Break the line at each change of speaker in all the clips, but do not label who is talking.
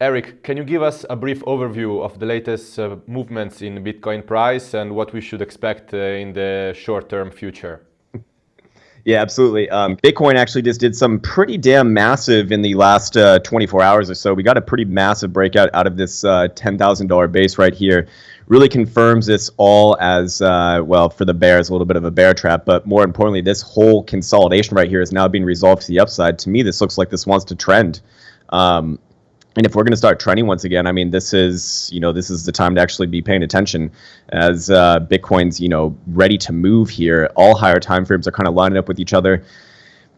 Eric, can you give us a brief overview of the latest uh, movements in Bitcoin price and what we should expect uh, in the short-term future?
Yeah, absolutely. Um, Bitcoin actually just did some pretty damn massive in the last uh, 24 hours or so. We got a pretty massive breakout out of this uh, $10,000 base right here. Really confirms this all as, uh, well, for the bears, a little bit of a bear trap. But more importantly, this whole consolidation right here is now being resolved to the upside. To me, this looks like this wants to trend. Um, and if we're going to start trending once again, I mean, this is you know this is the time to actually be paying attention as uh, Bitcoin's you know ready to move here. All higher time frames are kind of lining up with each other.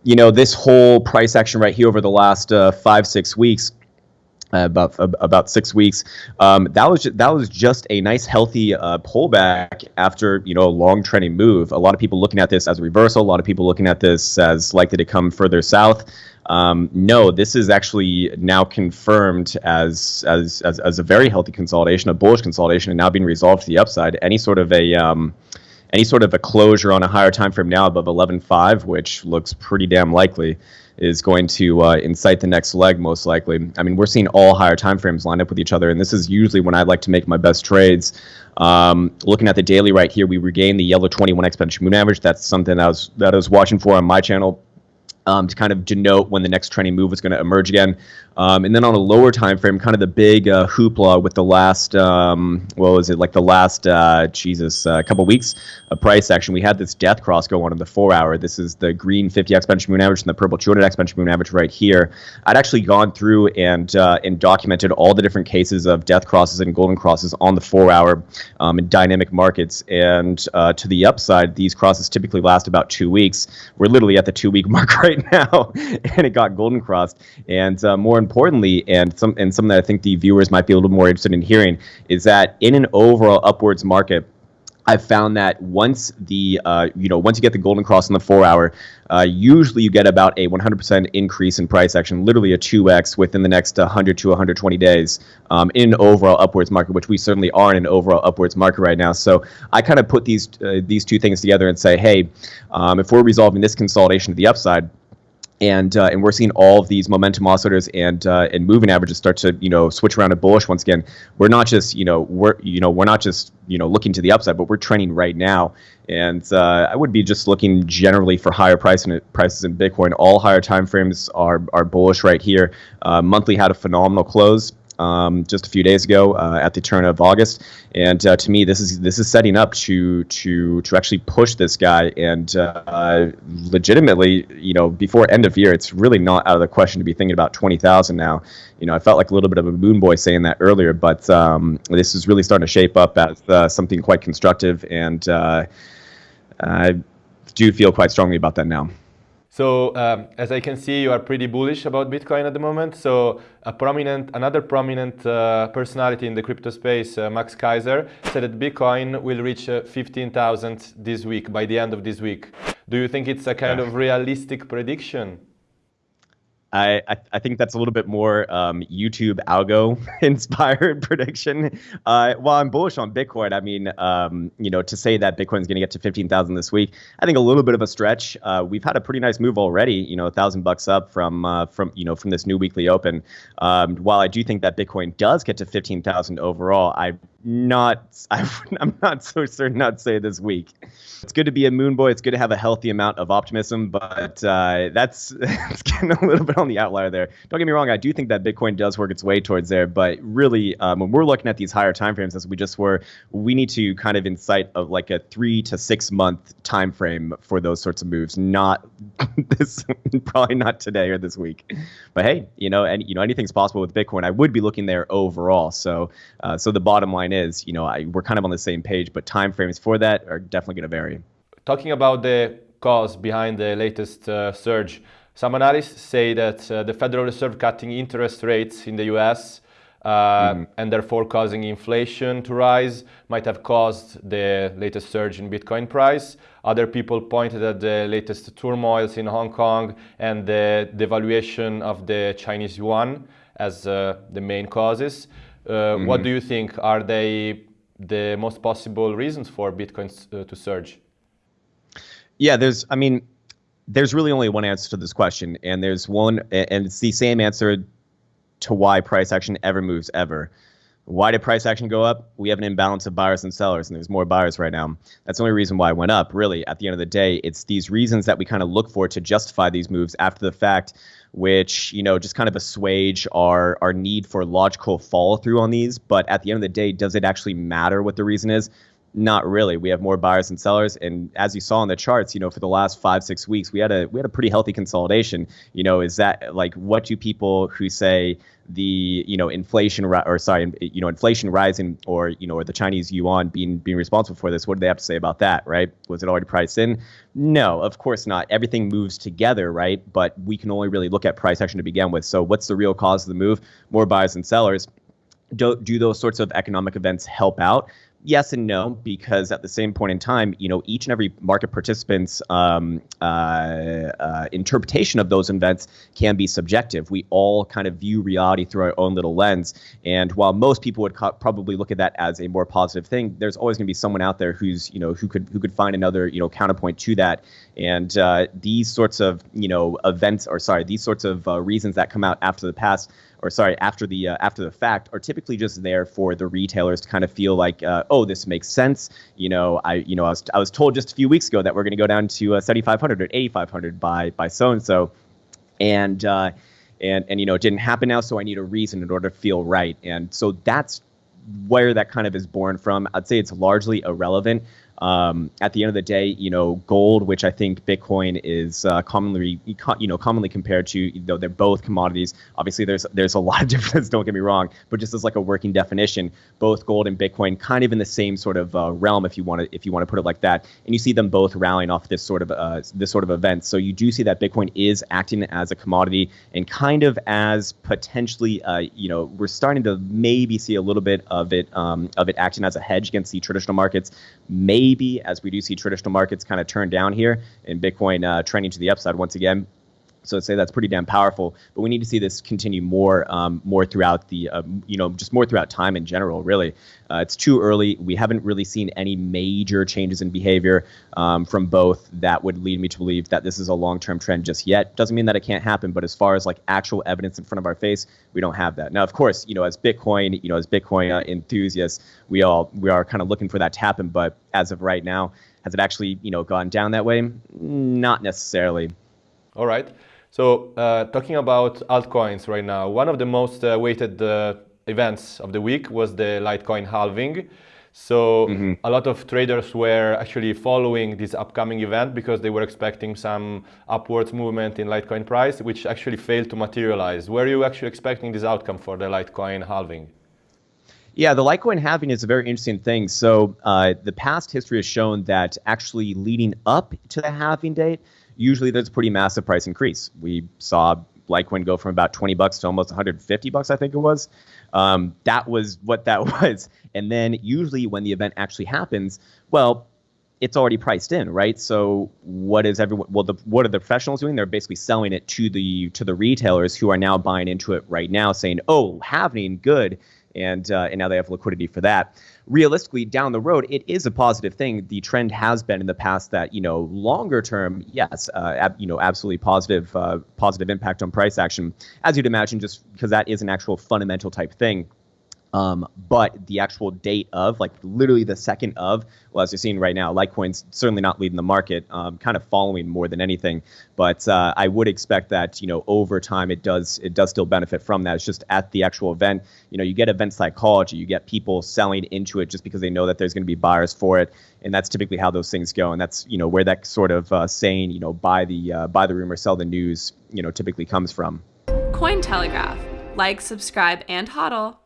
You know, this whole price action right here over the last uh, five six weeks. Uh, about about six weeks. Um, that was that was just a nice healthy uh, pullback after you know a long trending move. A lot of people looking at this as a reversal. A lot of people looking at this as likely to come further south. Um, no, this is actually now confirmed as, as, as as a very healthy consolidation, a bullish consolidation, and now being resolved to the upside. Any sort of a um, any sort of a closure on a higher time frame now above 11.5, which looks pretty damn likely, is going to uh, incite the next leg most likely. I mean, we're seeing all higher time frames line up with each other, and this is usually when I like to make my best trades. Um, looking at the daily right here, we regained the yellow 21 exponential moving average. That's something I was that I was watching for on my channel um, to kind of denote when the next trending move was going to emerge again. Um, and then on a lower time frame, kind of the big uh, hoopla with the last, um, what was it, like the last, uh, Jesus, a uh, couple weeks of price action. We had this death cross go on in the four hour. This is the green 50 exponential moving average and the purple 200 exponential moving average right here. I'd actually gone through and uh, and documented all the different cases of death crosses and golden crosses on the four hour um, in dynamic markets. And uh, to the upside, these crosses typically last about two weeks. We're literally at the two week mark right now, and it got golden crossed. And uh, more importantly, and some and something that I think the viewers might be a little more interested in hearing is that in an overall upwards market. I've found that once the uh, you know once you get the golden cross in the four hour, uh, usually you get about a 100% increase in price action, literally a 2x within the next 100 to 120 days um, in overall upwards market, which we certainly are in an overall upwards market right now. So I kind of put these uh, these two things together and say, hey, um, if we're resolving this consolidation to the upside, and uh, and we're seeing all of these momentum oscillators and uh, and moving averages start to you know switch around to bullish once again. We're not just you know we're you know we're not just you know looking to the upside, but we're trending right now. And uh, I would be just looking generally for higher price in, prices in Bitcoin. All higher time frames are are bullish right here. Uh, monthly had a phenomenal close um, just a few days ago uh, at the turn of August, and uh, to me, this is this is setting up to to to actually push this guy, and uh, legitimately, you know, before end of year, it's really not out of the question to be thinking about twenty thousand now. You know, I felt like a little bit of a moon boy saying that earlier, but um, this is really starting to shape up as uh, something quite constructive, and uh, I do feel quite strongly about that now.
So um, as I can see, you are pretty bullish about Bitcoin at the moment. So a prominent, another prominent uh, personality in the crypto space, uh, Max Keiser, said that Bitcoin will reach uh, 15,000 this week, by the end of this week. Do you think it's a kind of realistic prediction?
I, I, I think that's a little bit more um, YouTube algo inspired prediction. Uh, while I'm bullish on Bitcoin, I mean, um, you know, to say that Bitcoin is going to get to 15,000 this week, I think a little bit of a stretch. Uh, we've had a pretty nice move already, you know, a thousand bucks up from uh, from you know from this new weekly open. Um, while I do think that Bitcoin does get to 15,000 overall, I not I, am not so certain I'd say this week. It's good to be a moon boy. It's good to have a healthy amount of optimism, but uh, that's, that's getting a little bit on the outlier there. Don't get me wrong. I do think that Bitcoin does work its way towards there, but really, um, when we're looking at these higher time frames as we just were, we need to kind of incite of like a three to six month time frame for those sorts of moves. Not this, probably not today or this week. But hey, you know, and you know, anything's possible with Bitcoin. I would be looking there overall. So, uh, so the bottom line is, you know, I, we're kind of on the same page, but time frames for that are definitely going to vary.
Talking about the cause behind the latest uh, surge, some analysts say that uh, the Federal Reserve cutting interest rates in the US uh, mm. and therefore causing inflation to rise might have caused the latest surge in Bitcoin price. Other people pointed at the latest turmoils in Hong Kong and the devaluation of the Chinese yuan as uh, the main causes. Mm. What do you think? Are they the most possible reasons for Bitcoin uh, to surge?
Yeah, there's, I mean, there's really only one answer to this question, and there's one, and it's the same answer to why price action ever moves ever. Why did price action go up? We have an imbalance of buyers and sellers, and there's more buyers right now. That's the only reason why it went up, really. At the end of the day, it's these reasons that we kind of look for to justify these moves after the fact, which, you know, just kind of assuage our, our need for logical follow through on these. But at the end of the day, does it actually matter what the reason is? Not really. We have more buyers and sellers, and as you saw in the charts, you know, for the last five six weeks, we had a we had a pretty healthy consolidation. You know, is that like what do people who say the you know inflation or sorry you know inflation rising or you know or the Chinese yuan being being responsible for this? What do they have to say about that? Right? Was it already priced in? No, of course not. Everything moves together, right? But we can only really look at price action to begin with. So what's the real cause of the move? More buyers and sellers. Do, do those sorts of economic events help out? Yes and no because at the same point in time you know each and every market participant's um, uh, uh, interpretation of those events can be subjective. We all kind of view reality through our own little lens. And while most people would co- probably look at that as a more positive thing there's always going to be someone out there who's you know who could who could find another you know counterpoint to that. And uh, these sorts of you know events or sorry these sorts of uh, reasons that come out after the past or sorry, after the uh, after the fact, are typically just there for the retailers to kind of feel like, uh, oh, this makes sense. You know, I you know I was I was told just a few weeks ago that we're going to go down to uh, 7,500 or 8,500 by by so and so, and uh, and and you know it didn't happen now, so I need a reason in order to feel right, and so that's where that kind of is born from. I'd say it's largely irrelevant. Um, at the end of the day, you know, gold, which I think Bitcoin is uh, commonly, you know, commonly compared to, though they're both commodities. Obviously, there's there's a lot of difference. Don't get me wrong, but just as like a working definition, both gold and Bitcoin kind of in the same sort of uh, realm, if you want to if you want to put it like that. And you see them both rallying off this sort of uh, this sort of event. So you do see that Bitcoin is acting as a commodity and kind of as potentially, uh, you know, we're starting to maybe see a little bit of it um, of it acting as a hedge against the traditional markets. Maybe maybe as we do see traditional markets kind of turn down here and Bitcoin uh, trending to the upside once again. So I'd say that's pretty damn powerful. But we need to see this continue more, um, more throughout the, uh, you know, just more throughout time in general. Really, uh, it's too early. We haven't really seen any major changes in behavior um, from both that would lead me to believe that this is a long-term trend just yet. Doesn't mean that it can't happen, but as far as like actual evidence in front of our face, we don't have that. Now, of course, you know, as Bitcoin, you know, as Bitcoin uh, enthusiasts, we all we are kind of looking for that to happen. But as of right now, has it actually, you know, gone down that way? Not necessarily.
All right. So uh, talking about altcoins right now, one of the most uh, weighted uh, events of the week was the Litecoin halving. So mm-hmm. a lot of traders were actually following this upcoming event because they were expecting some upwards movement in Litecoin price, which actually failed to materialize. Were you actually expecting this outcome for the Litecoin halving?
Yeah, the Litecoin halving is a very interesting thing. So uh, the past history has shown that actually leading up to the halving date, usually there's a pretty massive price increase. We saw Litecoin go from about 20 bucks to almost 150 bucks, I think it was. Um, that was what that was. And then usually when the event actually happens, well, it's already priced in, right? So what is everyone? Well, the, what are the professionals doing? They're basically selling it to the to the retailers who are now buying into it right now, saying, "Oh, halving, good." And uh, and now they have liquidity for that. Realistically, down the road, it is a positive thing. The trend has been in the past that you know longer term, yes, uh, ab- you know absolutely positive uh, positive impact on price action, as you'd imagine, just because that is an actual fundamental type thing. Um, but the actual date of, like literally the second of, well, as you're seeing right now, Litecoin's certainly not leading the market, um, kind of following more than anything. But uh, I would expect that you know over time it does it does still benefit from that. It's just at the actual event, you know, you get event psychology, you get people selling into it just because they know that there's going to be buyers for it, and that's typically how those things go. And that's you know where that sort of uh, saying, you know, buy the uh, buy the rumor, sell the news, you know, typically comes from.
Cointelegraph, like, subscribe, and hodl.